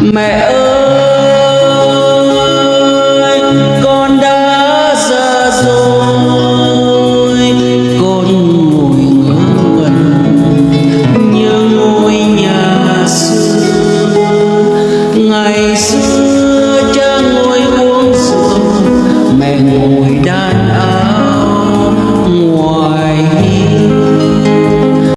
mẹ ơi, con đã già rồi. Con ngồi ngẩn, như ngôi nhà xưa. Ngày xưa cha ngồi uống rượu, mẹ ngồi đan